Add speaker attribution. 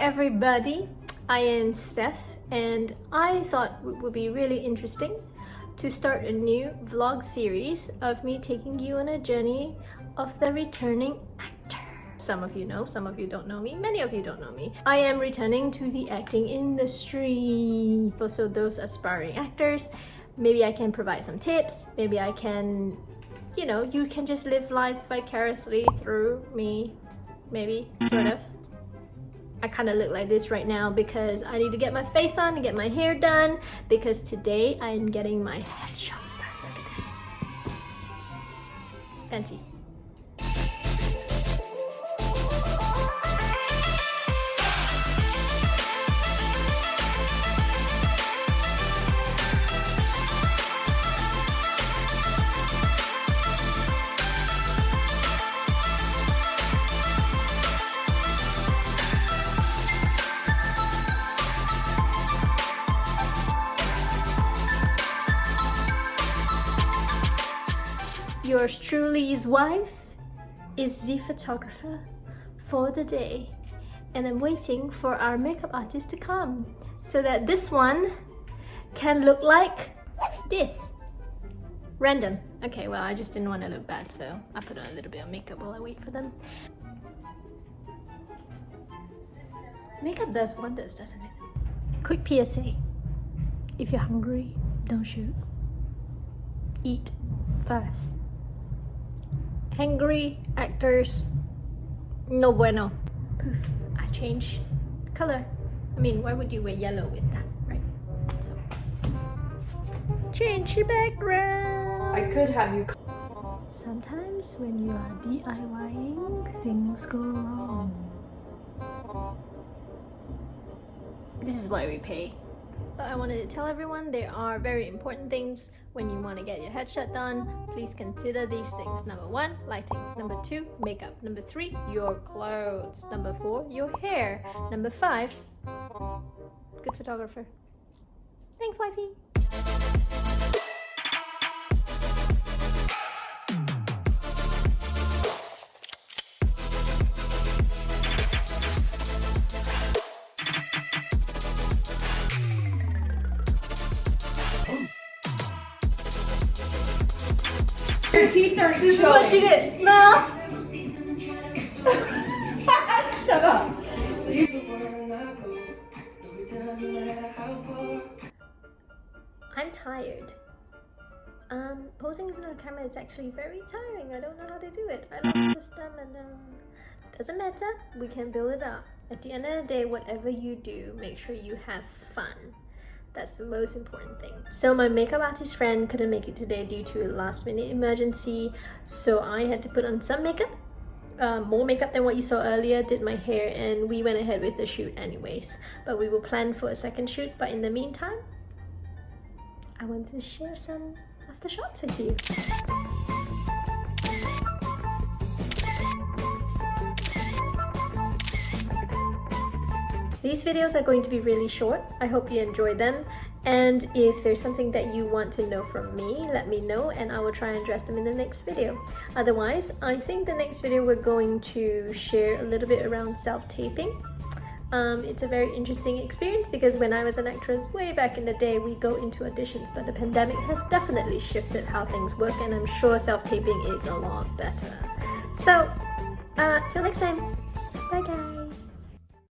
Speaker 1: everybody, I am Steph and I thought it would be really interesting to start a new vlog series of me taking you on a journey of the returning actor. Some of you know, some of you don't know me, many of you don't know me. I am returning to the acting industry. So those aspiring actors, maybe I can provide some tips, maybe I can, you know, you can just live life vicariously through me, maybe, sort mm-hmm. of. I kind of look like this right now because I need to get my face on and get my hair done because today I'm getting my headshots done. Look at this. Fancy. Yours truly's wife is the photographer for the day and I'm waiting for our makeup artist to come so that this one can look like this. Random. Okay, well I just didn't want to look bad so I put on a little bit of makeup while I wait for them. Makeup does wonders, doesn't it? Quick PSA. If you're hungry, don't shoot. Eat first. Angry actors, no bueno. Poof, I changed color. I mean, why would you wear yellow with that, right? So, change your background.
Speaker 2: I could have you.
Speaker 1: Sometimes when you are DIYing, things go wrong. This is why we pay. But I wanted to tell everyone there are very important things when you want to get your headshot done. Please consider these things. Number one, lighting. Number two, makeup. Number three, your clothes. Number four, your hair. Number five, good photographer. Thanks, wifey.
Speaker 2: Your teeth are
Speaker 1: This is what she did. Smell.
Speaker 2: Shut up.
Speaker 1: I'm tired. Um, posing in front of the camera is actually very tiring. I don't know how to do it. I lost the stamina. Doesn't matter. We can build it up. At the end of the day, whatever you do, make sure you have fun. That's the most important thing. So my makeup artist friend couldn't make it today due to a last minute emergency. So I had to put on some makeup. Uh, more makeup than what you saw earlier, did my hair and we went ahead with the shoot anyways. But we will plan for a second shoot. But in the meantime, I wanted to share some of the shots with you. These videos are going to be really short. I hope you enjoy them. And if there's something that you want to know from me, let me know and I will try and address them in the next video. Otherwise, I think the next video we're going to share a little bit around self-taping. Um, it's a very interesting experience because when I was an actress way back in the day, we go into auditions, but the pandemic has definitely shifted how things work and I'm sure self-taping is a lot better. So, uh, till next time, bye guys!